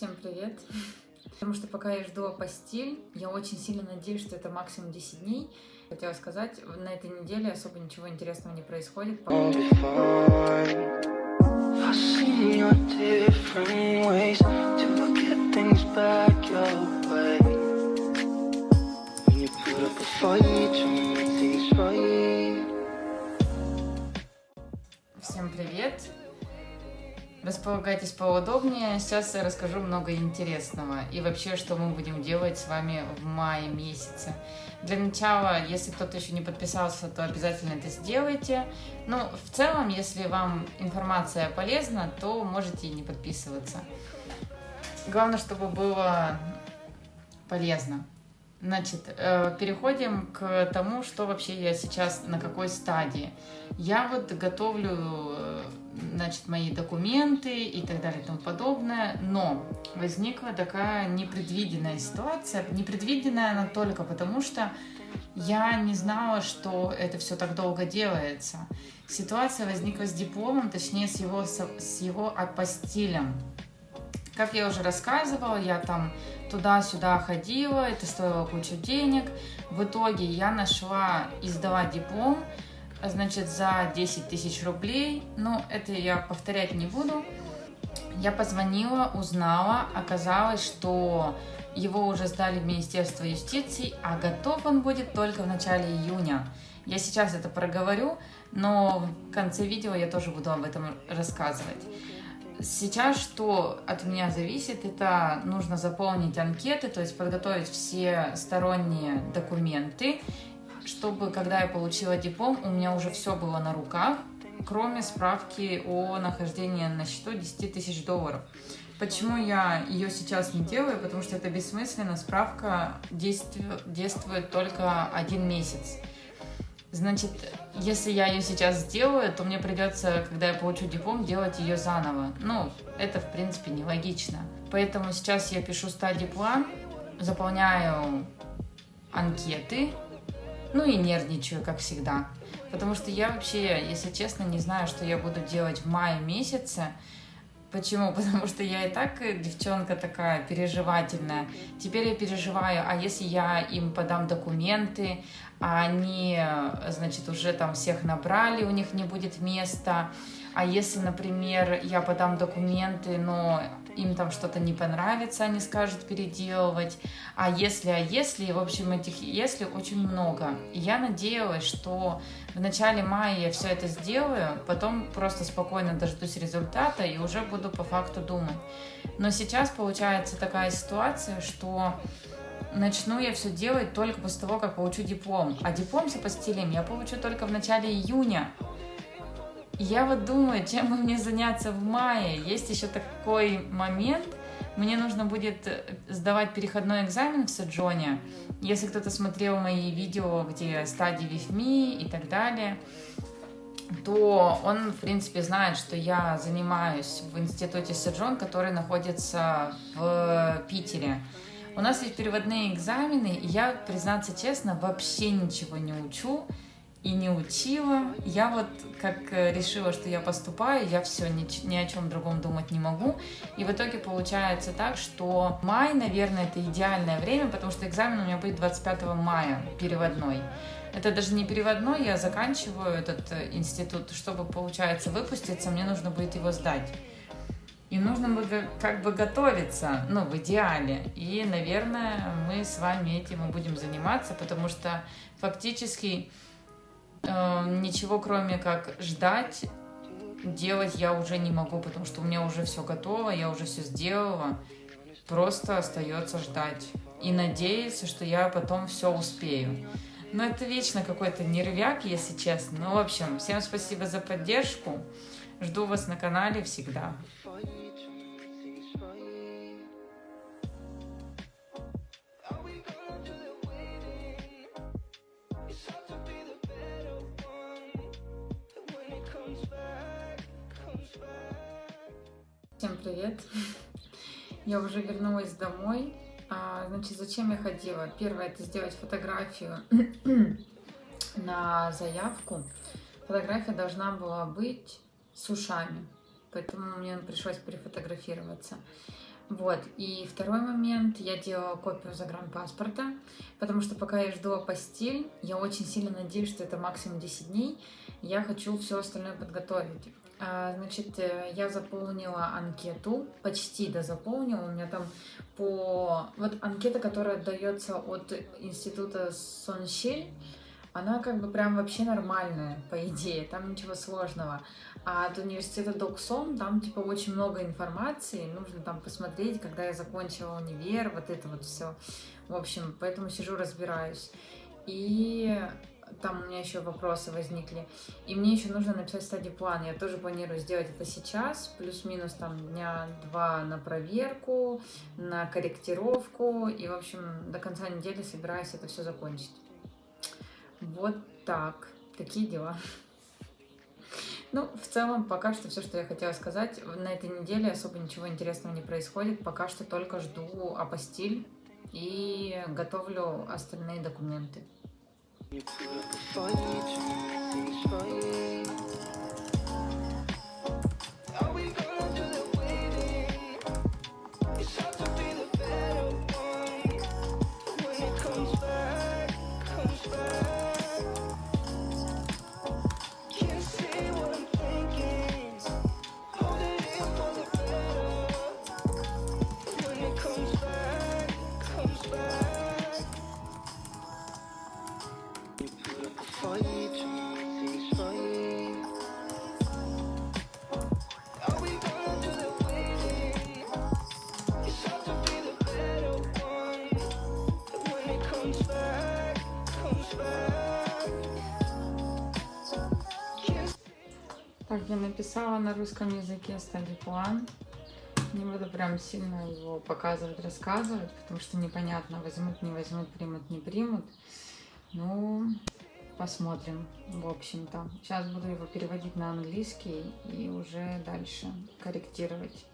Всем привет! Потому что пока я жду апостиль, я очень сильно надеюсь, что это максимум 10 дней. Хотела сказать, на этой неделе особо ничего интересного не происходит. Располагайтесь поудобнее. Сейчас я расскажу много интересного. И вообще, что мы будем делать с вами в мае месяце. Для начала, если кто-то еще не подписался, то обязательно это сделайте. Ну, в целом, если вам информация полезна, то можете и не подписываться. Главное, чтобы было полезно. Значит, э, переходим к тому, что вообще я сейчас, на какой стадии. Я вот готовлю, э, значит, мои документы и так далее и тому подобное, но возникла такая непредвиденная ситуация. Непредвиденная она только потому, что я не знала, что это все так долго делается. Ситуация возникла с дипломом, точнее с его, с его апостилем. Как я уже рассказывала, я там туда-сюда ходила, это стоило кучу денег. В итоге я нашла издавать диплом, значит, за 10 тысяч рублей. Но это я повторять не буду. Я позвонила, узнала, оказалось, что его уже сдали в Министерство юстиции, а готов он будет только в начале июня. Я сейчас это проговорю, но в конце видео я тоже буду об этом рассказывать. Сейчас что от меня зависит, это нужно заполнить анкеты, то есть подготовить все сторонние документы, чтобы, когда я получила диплом, у меня уже все было на руках, кроме справки о нахождении на счету 10 тысяч долларов. Почему я ее сейчас не делаю? Потому что это бессмысленно, справка действует, действует только один месяц. Значит, если я ее сейчас сделаю, то мне придется, когда я получу диплом, делать ее заново. Ну, это, в принципе, нелогично. Поэтому сейчас я пишу стадий-план, заполняю анкеты, ну и нервничаю, как всегда. Потому что я вообще, если честно, не знаю, что я буду делать в мае месяце. Почему? Потому что я и так девчонка такая переживательная. Теперь я переживаю, а если я им подам документы, а они, значит, уже там всех набрали, у них не будет места. А если, например, я подам документы, но им там что-то не понравится, они скажут переделывать. А если, а если, в общем, этих если очень много. Я надеялась, что в начале мая я все это сделаю, потом просто спокойно дождусь результата и уже буду по факту думать. Но сейчас получается такая ситуация, что начну я все делать только после того, как получу диплом. А диплом с апостилем я получу только в начале июня. Я вот думаю, чем мне заняться в мае. Есть еще такой момент, мне нужно будет э, сдавать переходной экзамен в Саджоне. Если кто-то смотрел мои видео, где стадии ВИФМИ и так далее, то он, в принципе, знает, что я занимаюсь в институте Саджон, который находится в Питере. У нас есть переводные экзамены, и я, признаться честно, вообще ничего не учу и не учила. Я вот как э, решила, что я поступаю, я все, ни, ни о чем другом думать не могу. И в итоге получается так, что май, наверное, это идеальное время, потому что экзамен у меня будет 25 мая, переводной. Это даже не переводной, я заканчиваю этот э, институт, чтобы, получается, выпуститься, мне нужно будет его сдать. И нужно бы как бы готовиться, ну, в идеале. И, наверное, мы с вами этим и будем заниматься, потому что фактически ничего, кроме как ждать, делать я уже не могу, потому что у меня уже все готово, я уже все сделала. Просто остается ждать и надеяться, что я потом все успею. Но это вечно какой-то нервяк, если честно. Ну, в общем, всем спасибо за поддержку. Жду вас на канале всегда. Всем привет! Я уже вернулась домой. А, значит, зачем я ходила? Первое, это сделать фотографию на заявку. Фотография должна была быть с ушами, поэтому мне пришлось перефотографироваться. Вот, и второй момент, я делала копию загранпаспорта, потому что пока я жду апостиль, я очень сильно надеюсь, что это максимум 10 дней, я хочу все остальное подготовить. А, значит, э, я заполнила анкету, почти дозаполнила, у меня там по... Вот анкета, которая дается от института Сонщель, она как бы прям вообще нормальная, по идее, там ничего сложного. А от университета Доксон там типа очень много информации, нужно там посмотреть, когда я закончила универ, вот это вот все. В общем, поэтому сижу, разбираюсь. И там у меня еще вопросы возникли. И мне еще нужно написать стадий план. Я тоже планирую сделать это сейчас, плюс-минус там дня два на проверку, на корректировку. И, в общем, до конца недели собираюсь это все закончить. Вот так. Такие дела. Ну, в целом, пока что все, что я хотела сказать. На этой неделе особо ничего интересного не происходит. Пока что только жду апостиль и готовлю остальные документы. Before you try, Так, я написала на русском языке стадий план. Не буду прям сильно его показывать, рассказывать, потому что непонятно, возьмут, не возьмут, примут, не примут. Ну, посмотрим, в общем-то. Сейчас буду его переводить на английский и уже дальше корректировать.